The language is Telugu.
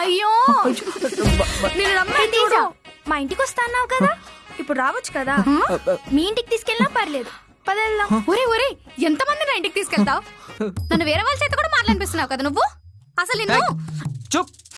అయ్యో! నేను రమ్మని తీసావు మా ఇంటికి వస్తా అన్నావు కదా? ఇప్పుడు రావచ్చు కదా? మీ ఇంటికి తీసుకెళ్ళినా పర్లేదు. పదెళ్దాం ఒరే ఒరే ఎంతమంది నా ఇంటికి తీసుకెళ్తావు? నన్ను వేరే వాళ్ళ చేత కూడా మాట్లాడిపిస్తున్నావు కదా నువ్వు? అసలు నిన్ను చూప్